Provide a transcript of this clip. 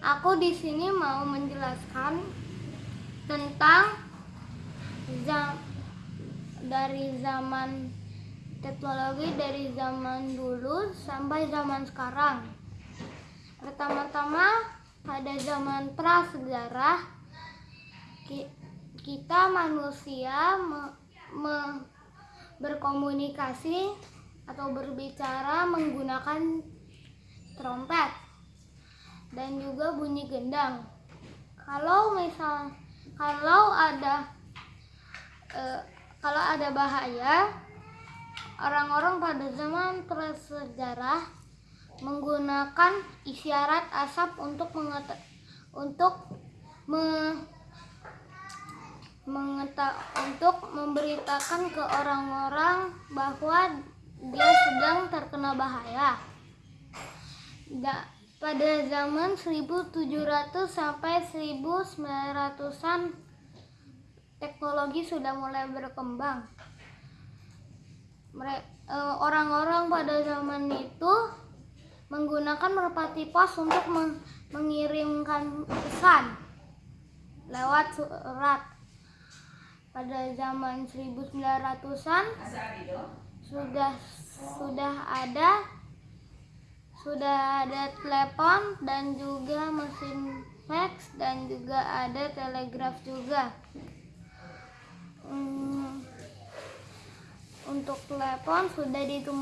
Aku di sini mau menjelaskan tentang zam dari zaman teknologi dari zaman dulu sampai zaman sekarang. Pertama-tama pada zaman prasejarah ki- kita manusia me- me- berkomunikasi atau berbicara menggunakan trompet dan juga bunyi gendang. Kalau misal kalau ada eh, kalau ada bahaya, orang-orang pada zaman prasejarah menggunakan isyarat asap untuk mengeta- untuk me- mengeta- untuk memberitakan ke orang-orang bahwa dia sedang terkena bahaya. Da- pada zaman 1700 sampai 1900-an teknologi sudah mulai berkembang. Eh, Orang-orang pada zaman itu menggunakan merpati pos untuk meng- mengirimkan pesan lewat surat. Pada zaman 1900-an sudah sudah ada sudah ada telepon dan juga mesin fax dan juga ada telegraf juga. Hmm, untuk telepon sudah ditemukan